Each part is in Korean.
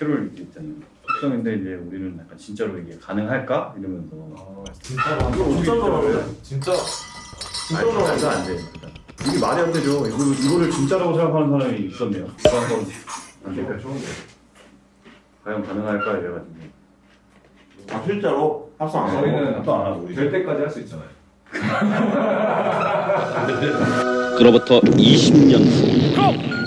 캐롤 있잖아요. 속성인데 이제 우리는 약간 진짜로 이게 가능할까 이러면서 진짜로 진짜로 진짜 아니 말도 안 돼. 일단. 이게 말이 안 되죠. 이거를 이거를 진짜라고 생각하는 사람이 있었네요. 그래서 안 될까? 과연 가능할까 이래가지고 아 실제로 합성 안 하고 저희는 합성 안 하고 우리 될 때까지 할 수 있잖아요. 그로부터 20년 후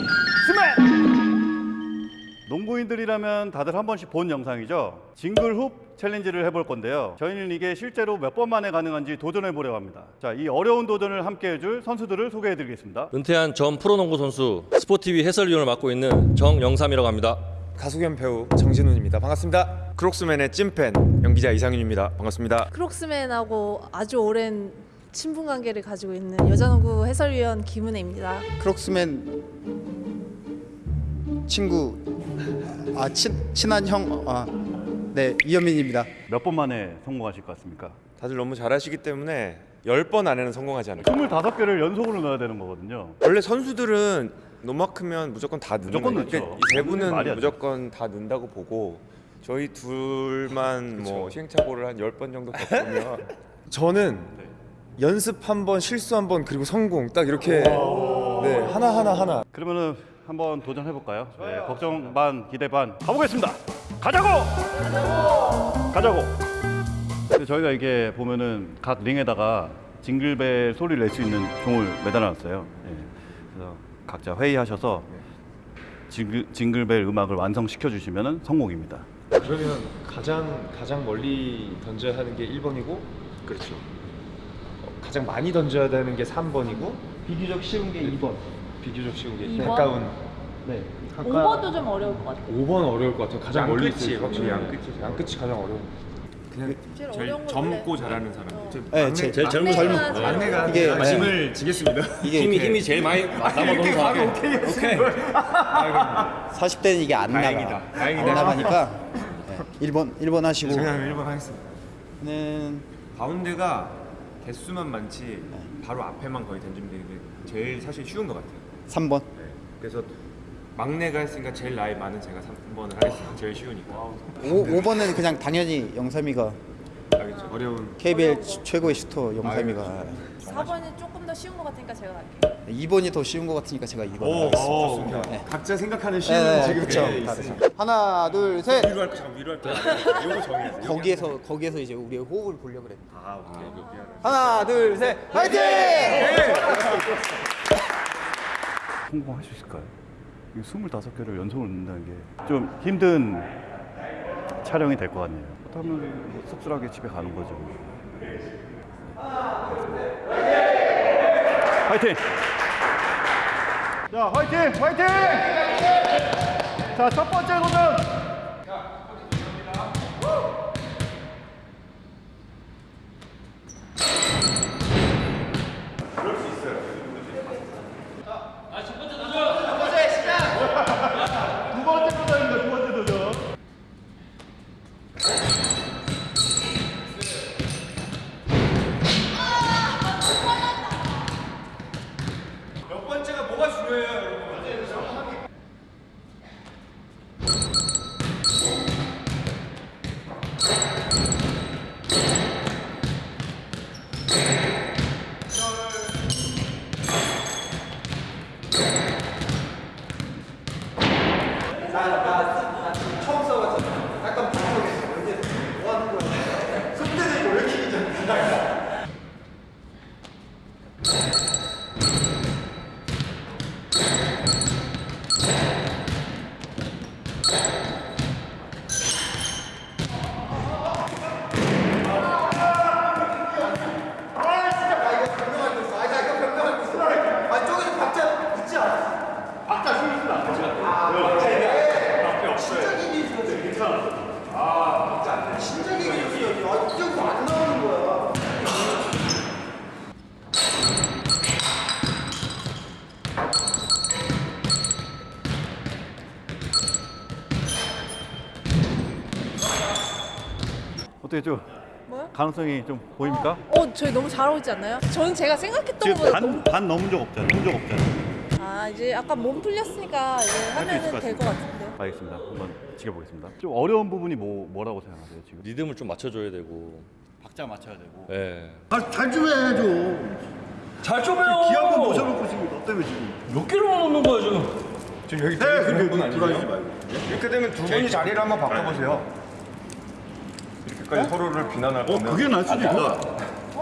농구인들이라면 다들 한 번씩 본 영상이죠. 징글훅 챌린지를 해볼 건데요. 저희는 이게 실제로 몇 번 만에 가능한지 도전해 보려고 합니다. 자, 이 어려운 도전을 함께 해줄 선수들을 소개해 드리겠습니다. 은퇴한 전 프로농구 선수 스포티비 해설위원을 맡고 있는 정영삼이라고 합니다. 가수 겸 배우 정진훈입니다. 반갑습니다. 크록스맨의 찐팬 연기자 이상윤입니다. 반갑습니다. 크록스맨하고 아주 오랜 친분 관계를 가지고 있는 여자농구 해설위원 김은혜입니다. 크록스맨 친구 아 친, 친한 형 아 네 이현민입니다. 몇 번 만에 성공하실 것 같습니까? 다들 너무 잘하시기 때문에 10번 안에는 성공하지 않을까. 25개를 연속으로 넣어야 되는 거거든요. 원래 선수들은 노마크면 무조건 다 넣는 무조건 거예요. 넣죠. 분은 돼. 무조건 다 넣는다고 보고 저희 둘만 뭐 시행착오를 한 10번 정도 겪으면 저는 연습 한 번, 실수 한 번, 그리고 성공 딱 이렇게 네, 하나 하나 하나 그러면은 한번 도전해 볼까요? 네, 걱정 반, 기대 반 가보겠습니다. 가자고! 가자고! 근데 저희가 이게 보면은 각 링에다가 징글벨 소리를 낼 수 있는 종을 매달아놨어요. 예. 그래서 각자 회의하셔서 징글, 징글벨 음악을 완성시켜 주시면 성공입니다. 그러면 가장 가장 멀리 던져야 하는 게 1번이고 그렇죠. 가장 많이 던져야 되는 게 3번이고 비교적 쉬운 게 2번. 비교적 쉬운 게 이번? 가까운. 네. 5번도 좀 어려울 것 같아요. 5번 어려울 것 같아요. 가장 멀리 있을 때. 확실히 네. 양끝이. 양끝이 가장 어려운. 그냥 제일 제일 어려운 건 젊고 잘하는 사람. 어. 네, 제, 제일 젊은 젊은 막내가 제일 이게 네. 짐을 지겠습니다. 이게 힘이 그 힘이 제일 많이 남아도는 사람. 오케이. 오케이. 40대는 이게 안 다행이다. 나가 다행이다. 안 나가니까 네, 1번 1번 하시고 제가 1번 하겠습니다. 는 가운데가 개수만 많지 바로 앞에만 거의 던지면 되는 게 제일 사실 쉬운 것 같아요. 3번 그래서 막내가 했으니까 제일 나이 많은 제가 3번을 하겠습니다. 제일 쉬우니까. 5, 5번은 그냥 당연히 영삼이가 알겠죠? 어려운. KBL 최고의 슈터 영삼이가 4번이 조금 더 쉬운 것 같으니까 제가 갈게요. 2번이 더 쉬운 것 같으니까 제가 2번 오, 하겠습니다. 좋습니다. 네. 각자 생각하는 네, 쉬운 네, 지금 그쵸. 네, 다. 하나 둘 셋 위로 할거 잠깐 위로 할거 이거 정해야죠. 거기에서 거기에서 이제 우리의 호흡을 보려고 그랬 아 오케이 오케이 미안해. 하나 둘 셋 화이팅! 성공할 수 있을까요? 이 25개를 연속으로 넣는다는 게 좀 힘든 촬영이 될 것 같네요. 그렇다면 뭐 씁쓸하게 집에 가는 거죠. 화이팅! 자, 화이팅! 화이팅! 자, 첫 번째 도전! 좀 뭐요? 가능성이 좀 보입니까? 어, 저희 너무 잘하고 있지 않나요? 저는 제가 생각했던 지금 것보다 반, 너무 반 넘은 적 없잖아요. 넘은 적 없잖아요. 아 이제 약간 몸 풀렸으니까 이제 있을 하면은 것될것 같은데. 알겠습니다. 한번 지켜보겠습니다. 좀 어려운 부분이 뭐 뭐라고 생각하세요 지금? 리듬을 좀 맞춰줘야 되고. 박자 맞춰야 되고. 예. 잘좀 해야죠. 잘좀 해요. 기합도 모셔놓고 지금 너 때문에 지금. 몇 개를 넣는 거야 지금? 지금 여기 네, 그렇게 돌아가지 말고. 이렇게 되면 두 분이 자리를 한번 바꿔보세요. 이렇게까지 서로를 비난할 어 그게 날 수도 있다.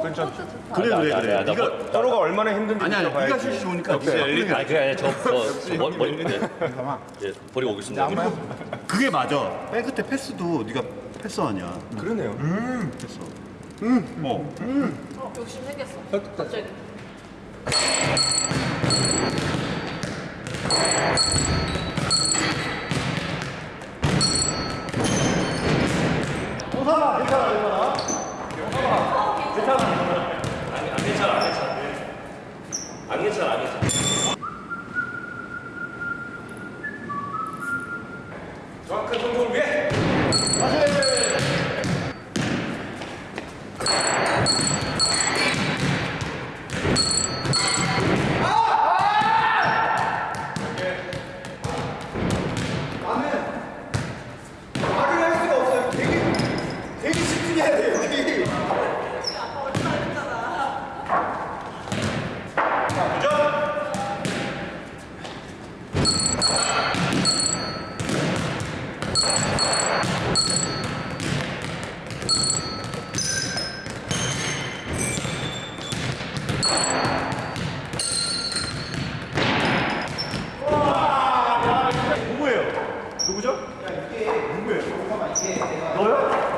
괜찮죠? 그래 그래 그래. 네가 서로가 얼마나 힘든지 아니 아니. 네가 실수 좋으니까 오케이. 네가 아니 그게 아니라 저저 머리 머리 예, 예 버리고 오겠습니다. 그게 맞아. 백 끝에 패스도 네가 패스하냐. 그러네요. 패스. 응. 뭐. 욕심 생겼어. 갑자기. 안 괜찮아 안 괜찮아. 누구예요? 누구죠? 누구예요? 너요?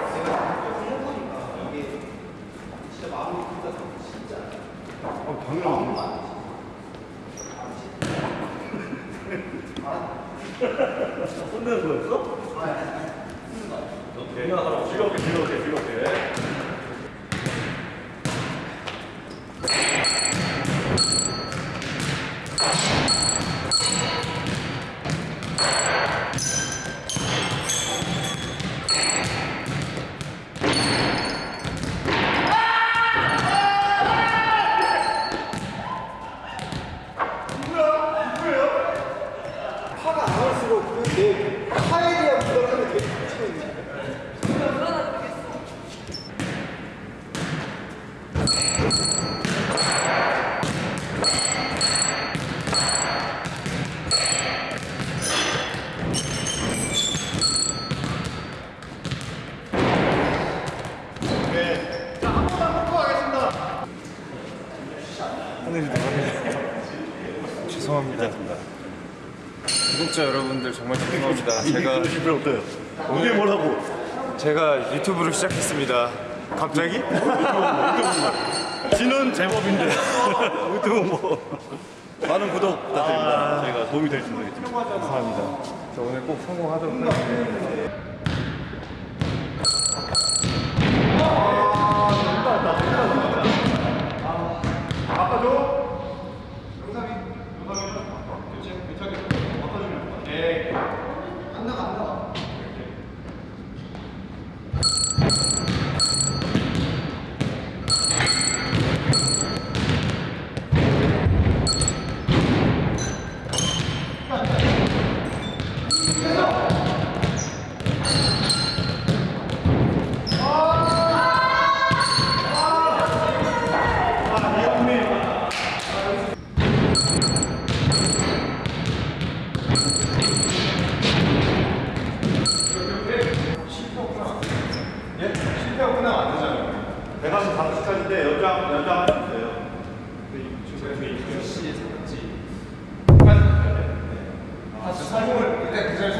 어, 당연하지. 혼내는 거였어? 오케이. 즐겁게, 즐겁게, 즐겁게. 화가 안 올수록 그내 화에 대한 부담감이 되게 커지고 있는 거야. 죄송합니다. 구독자 여러분들 정말 죄송합니다. 제가 기분 어때요? 어디 뭐라고? 제가 유튜브를 시작했습니다. 갑자기? 지는 제법인데 유튜브 뭐 많은 구독 부탁드립니다. 저희가 도움이 될지 모르겠지만 감사합니다. 저 오늘 꼭 성공하도록 하겠습니다. 대강 다섯 시까지인데 연장 연장할 수 있어요. 열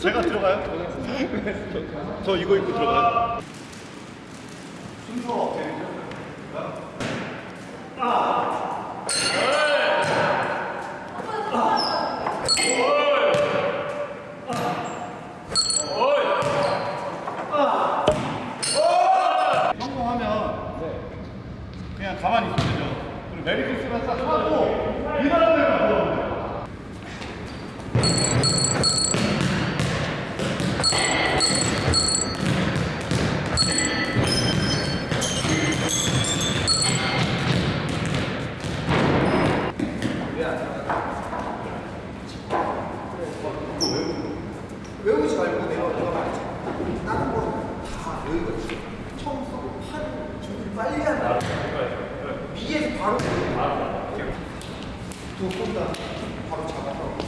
제가 들어가요? 저 이거 입고 들어가요? 여기가 처음 써고 팔을 준비를 빨리 한다 네, 위에서 바로 바로 두 손다 바로 잡아서.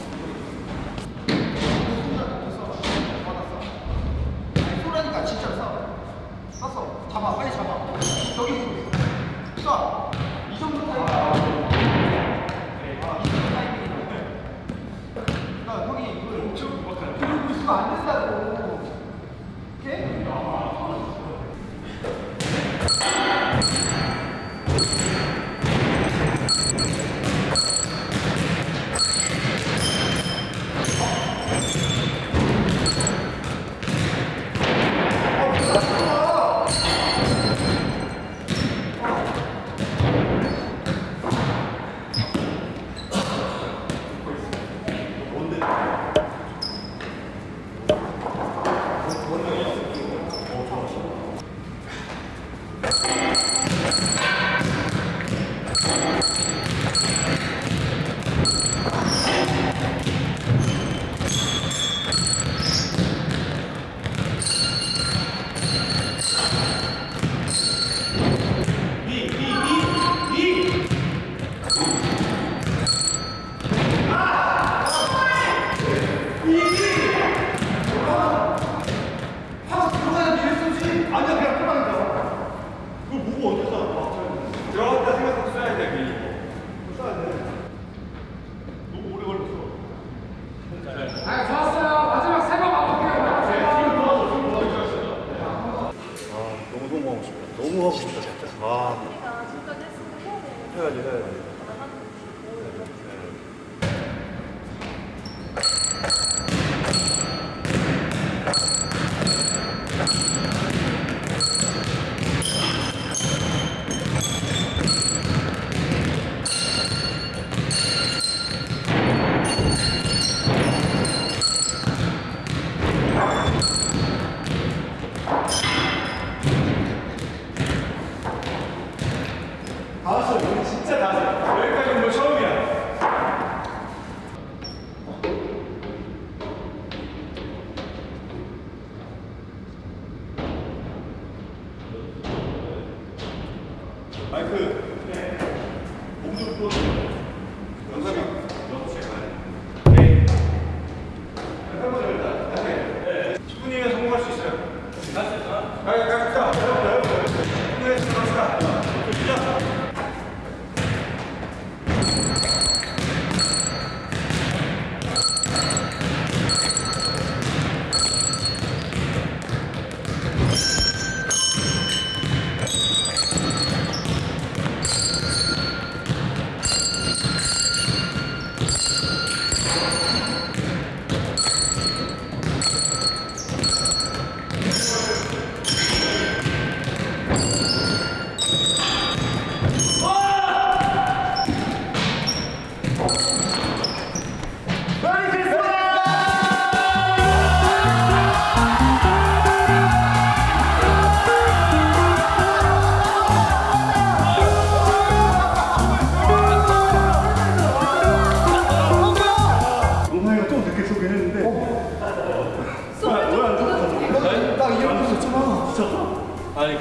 아니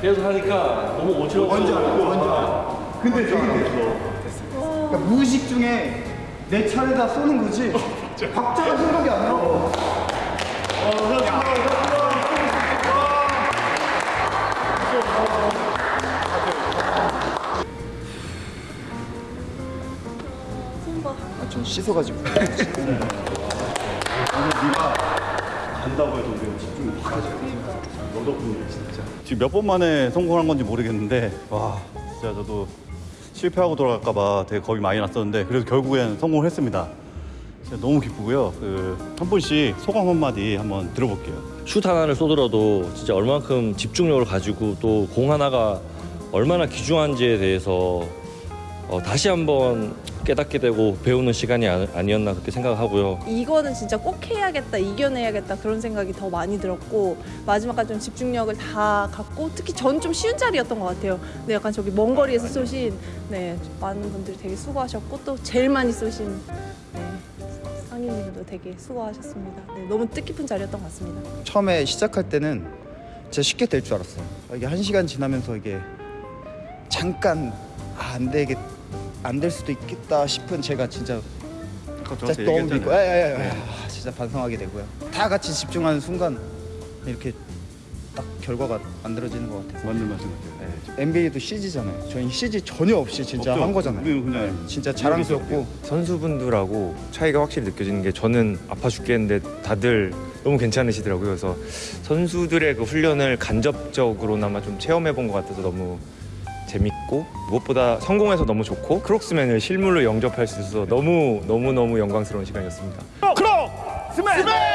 계속 하니까 너무 어지러워. 뭔지 알아, 뭔지 알아. 근데 되게 됐어. 그러니까 무의식 중에 내 차례다 쏘는 거지. 박자가 생각이 안 나. 어, 아, 좀 씻어가지고. 네. 간다고 해도 우리가 집중이 확 하죠. 너 덕분에 진짜. 지금 몇 번 만에 성공한 건지 모르겠는데 와 진짜 저도 실패하고 돌아갈까 봐 되게 겁이 많이 났었는데 그래도 결국엔 성공을 했습니다. 진짜 너무 기쁘고요. 그 한 분씩 소감 한마디 한번 들어볼게요. 슛 하나를 쏘더라도 진짜 얼만큼 집중력을 가지고 또 공 하나가 얼마나 귀중한지에 대해서 어, 다시 한번 깨닫게 되고 배우는 시간이 아, 아니었나 그렇게 생각하고요. 이거는 진짜 꼭 해야겠다, 이겨내야겠다 그런 생각이 더 많이 들었고 마지막까지 좀 집중력을 다 갖고 특히 전 좀 쉬운 자리였던 것 같아요. 근데 약간 저기 먼 거리에서 쏘신 네 많은 분들이 되게 수고하셨고 또 제일 많이 쏘신 네, 상인님도 되게 수고하셨습니다. 네, 너무 뜻깊은 자리였던 것 같습니다. 처음에 시작할 때는 진짜 쉽게 될 줄 알았어요. 이게 한 시간 지나면서 이게 잠깐 아, 안 되겠 안 될 수도 있겠다 싶은 제가 진짜 진짜 너무. 믿고 야야야 아, 진짜 반성하게 되고요. 다 같이 집중하는 순간 이렇게 딱 결과가 만들어지는 것 같아요. 맞는 말씀 같아요. 네. NBA도 CG잖아요. 저희 CG 전혀 없이 진짜 없죠? 한 거잖아요. 그냥 진짜 자랑스럽고 선수분들하고 차이가 확실히 느껴지는 게 저는 아파 죽겠는데 다들 너무 괜찮으시더라고요. 그래서 선수들의 그 훈련을 간접적으로나마 좀 체험해 본 것 같아서 너무 재밌고 무엇보다 성공해서 너무 좋고 크록스맨을 실물로 영접할 수 있어서 너무 너무 너무 영광스러운 시간이었습니다. 됐습니다.